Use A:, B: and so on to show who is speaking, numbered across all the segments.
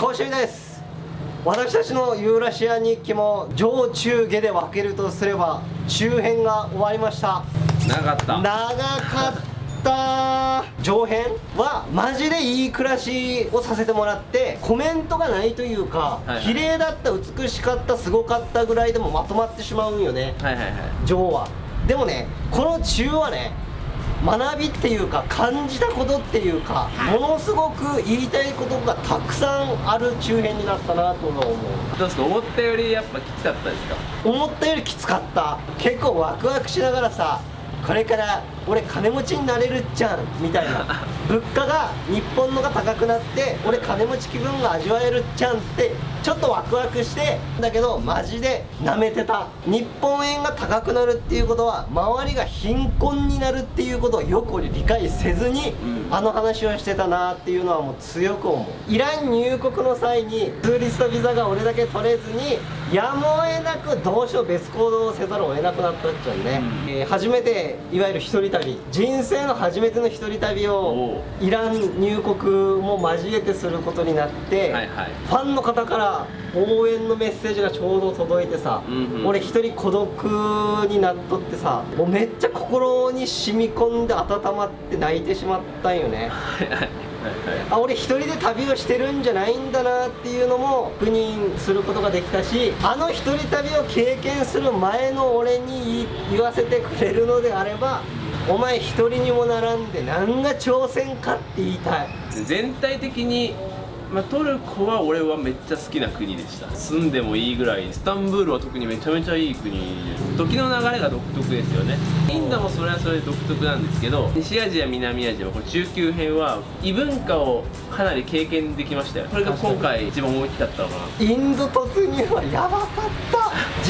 A: 講習です。私たちのユーラシア日記も上中下で分けるとすれば中編が終わりました。
B: 長かった。
A: 長かった。上編はマジでいい暮らしをさせてもらってコメントがないというか、
B: はいはい。
A: 綺麗だった美しかったすごかったぐらいでもまとまってしまうんよね。
B: はいはいはい。
A: 上は。でもねこの中はね学びっていうか感じたことっていうかものすごく言いたいことがたくさんある中編になったなと思う。
B: どうですか？思ったよりやっぱきつかったですか？
A: 思ったよりきつかった。結構ワクワクしながらさこれから俺金持ちになれるっちゃんみたいな。物価が日本のが高くなって俺金持ち気分が味わえるっちゃんってちょっとワクワクしてだけどマジで舐めてた。日本円が高くなるっていうことは周りが貧困になるっていうことをよく俺理解せずに、
B: うん。
A: あの話をしてたなっていうのはもう強く思う。イラン入国の際にツーリストビザが俺だけ取れずにやむを得なくどうしよう別行動をせざるを得なくなったっちゃうね、
B: うん。
A: えー初めていわゆる一人旅人生の初めての一人旅を
B: お
A: イラン入国も交えてすることになって、
B: はいはい。
A: ファンの方から応援のメッセージがちょうど届いてさ、
B: うんうん。
A: 俺一人孤独になっとってさもうめっちゃ心に染み込んで温まって泣いてしまったんよね。あ俺一人で旅をしてるんじゃないんだなっていうのも確認することができたしあの一人旅を経験する前の俺に言わせてくれるのであればお前一人にもならんで何が挑戦かって言いたい。
B: 全体的に、まあ、トルコは俺はめっちゃ好きな国でした。住んでもいいぐらい。スタンブールは特にめちゃめちゃいい国。時の流れが独特ですよね。インドもそれはそれで独特なんですけど西アジア南アジアこれ中級編は異文化をかなり経験できましたよ。これが今回一番大きかったのかな。
A: インド突入はやばかった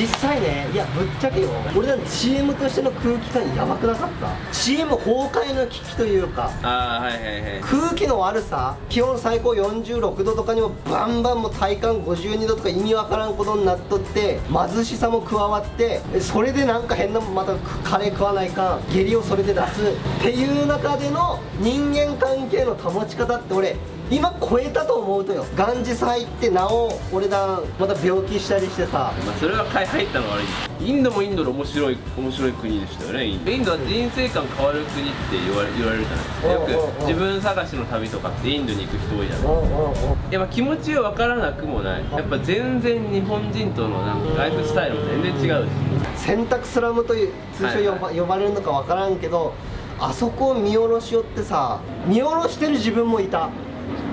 A: 実際ねいやぶっちゃけよ。俺だってチームとしての空気感やばくなかった？チーム崩壊の危機というか。
B: ああはいはいはい。
A: 空気の悪さ気温最高46度とかにもバンバンもう体感52度とか意味わからんことになっとって貧しさも加わってえそれでなんか変なまたカレー食わないかん下痢をそれで出すっていう中での人間関係の保ち方って俺今超えたと思うとよ。ガンジス入ってなお俺だまた病気したりしてさ。
B: まあ、それは買い入ったのが悪い。インドもインドで面白い面白い国でしたよね。インド。は人生観変わる国って言われ言われるじゃない。ですかよく自分探しの旅とかってインドに行く人多いじゃない。
A: うんうんうん。
B: いやまあ気持ちは分からなくもない。やっぱ全然日本人とのなんかライフスタイルも全然違うし。
A: 洗濯スラムという通称呼ば,、呼ばれるのか分からんけどあそこを見下ろしよってさ見下ろしてる自分もいた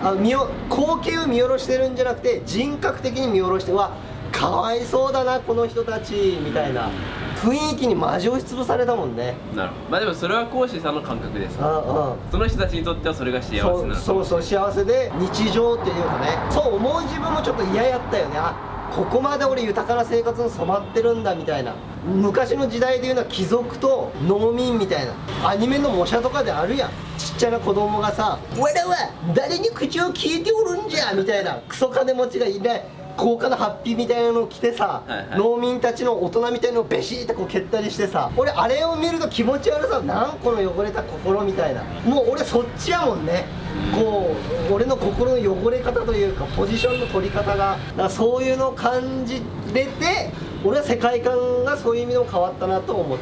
A: あ見よ光景を見下ろしてるんじゃなくて人格的に見下ろしてうわかわいそうだなこの人たちみたいな雰囲気にマジ押しつぶされたもんね。
B: なるほど。まあでもそれは講師さんの感覚です。
A: うんうん。
B: その人たちにとってはそれが幸せな
A: そう
B: の
A: そうそう幸せで日常っていうかね。そう思う自分もちょっと嫌やったよね。あここまで俺豊かな生活に染まってるんだみたいな。昔の時代でいうのは貴族と農民みたいな。アニメの模写とかであるやん。ちっちゃな子供がさ「わらは誰に口を聞いておるんじゃ」みたいな。クソ金持ちがいない。高価なハッピーみたいなのを着てさ、
B: はいはい。
A: 農民たちの大人みたいなのをベシーってこう蹴ったりしてさ俺あれを見ると気持ち悪さなんこの汚れた心みたいな。もう俺そっちやもんね。こう俺の心の汚れ方というかポジションの取り方がだからそういうのを感じれて俺は世界観がそういう意味でも変わったなと思っ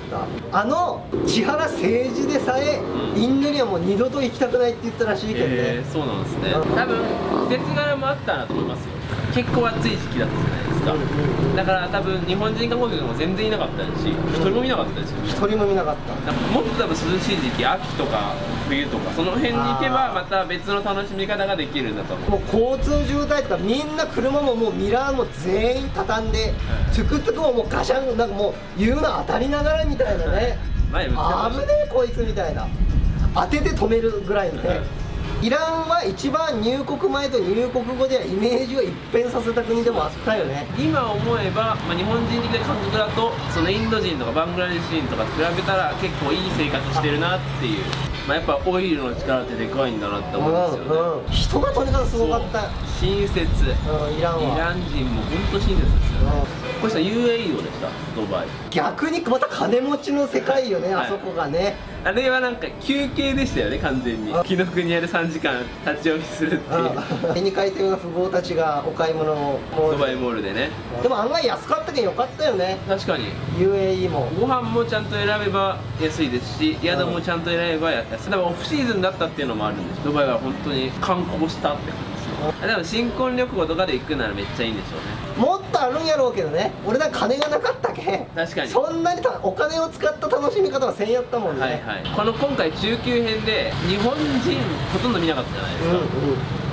A: た。あの千原誠二でさえ
B: うん。
A: インドにはもう二度と行きたくないって言ったらしいけどね、
B: へえそうなんですね。
A: うん
B: 多分季節柄もあったなと思いますよ。結構暑い時期だったじゃないですか。
A: うんうんうん
B: だから多分日本人観光客も全然いなかったし一人も見なかったですよ
A: 一人も見なかった。
B: もっと多分涼しい時期秋とか冬とかその辺に行けばまた別の楽しみ方ができるんだと思う
A: もう交通渋滞ってかみんな車ももうミラー。も全員畳んでトゥクトゥクももうガシャンなんかもう言うの当たりながらみたいなね。
B: 前も
A: 危ねえこいつみたいな。当てて止めるぐらいのね。イランは一番入国前と入国後ではイメージを一変させた国でもあったよね。
B: 今思えば、まあ、日本人的な感覚だとそのインド人とかバングラデシュ人とか比べたら結構いい生活してるなっていう、まあ、やっぱオイルの力ってでかいんだなって思うんですよね、
A: うんうん。人がとにかくすごかった
B: 親切。
A: うんイランは
B: イラン人も本当親切ですよね。
A: うん。
B: 星さん UAE どうでしたドバイ。
A: 逆にまた金持ちの世界よね、
B: はい。
A: あそこがね。
B: あれはなんか休憩でしたよね完全に。
A: あ
B: 紀ノ国屋で3時間立ち読みするっていう。
A: あ絵に描いたような富豪たちがお買い物を。も
B: ドバイモールでね。
A: でも案外安かったけんよかったよね。
B: 確かに。
A: UAE も。
B: ご飯もちゃんと選べば安いですし宿もちゃんと選べば安い。でもオフシーズンだったっていうのもあるんです。ドバイは本当に観光したって感じでも新婚旅行とかで行くならめっちゃいいんでしょうね。
A: もっとあるんやろうけどね。俺なんか金がなかったけん
B: 確かに。
A: そんなにたお金を使った楽しみ方はせんやったもんね。
B: はいはい。この今回中級編で日本人ほとんど見なかったじゃないですか、
A: うんうん。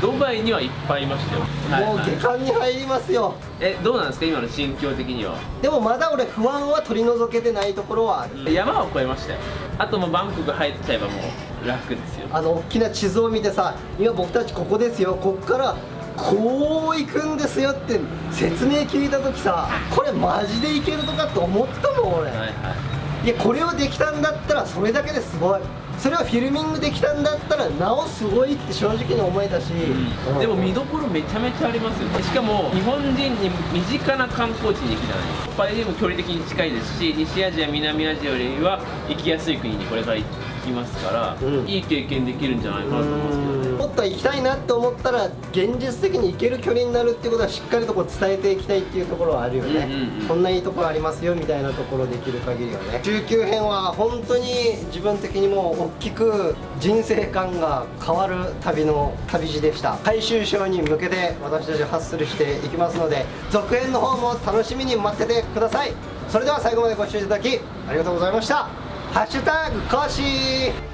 B: ドバイにはいっぱいいましたよ、はい
A: もう
B: はい
A: 下巻に入りますよ。
B: えどうなんですか？今の心境的には。
A: でもまだ俺不安は取り除けてないところはある。
B: 山は越えましたよ。あともうバンコク入っちゃえばもう楽ですよ。
A: あの大きな地図を見てさ今僕たちここですよ。こっからこう行くんですよって説明聞いた時さこれマジでいけるとかって思ったもん俺、
B: はいはい。
A: いやこれをできたんだったらそれだけですごい。それをフィルミングできたんだったらなおすごいって正直に思えたし、うん。
B: でも見どころめちゃめちゃありますよ。ねしかも日本人に身近な観光地に行くじゃない。ですかパリでも距離的に近いですし西アジア南アジアよりは行きやすい国にこれから行きますから、
A: うん。
B: いい経験できるんじゃないかなと思いますけどね。
A: もっと行きたいなって思ったら現実的に行ける距離になるっていうことはしっかりとこう伝えていきたいっていうところはあるよね、
B: うんうんうん。
A: こんないいところありますよみたいなところできる限りはね。中級編は本当に自分的にも大きく人生観が変わる旅の旅路でした。最終章に向けて私たちハッスルしていきますので続編の方も楽しみに待っててください。それでは最後までご視聴いただきありがとうございましたハッシュタグコーシ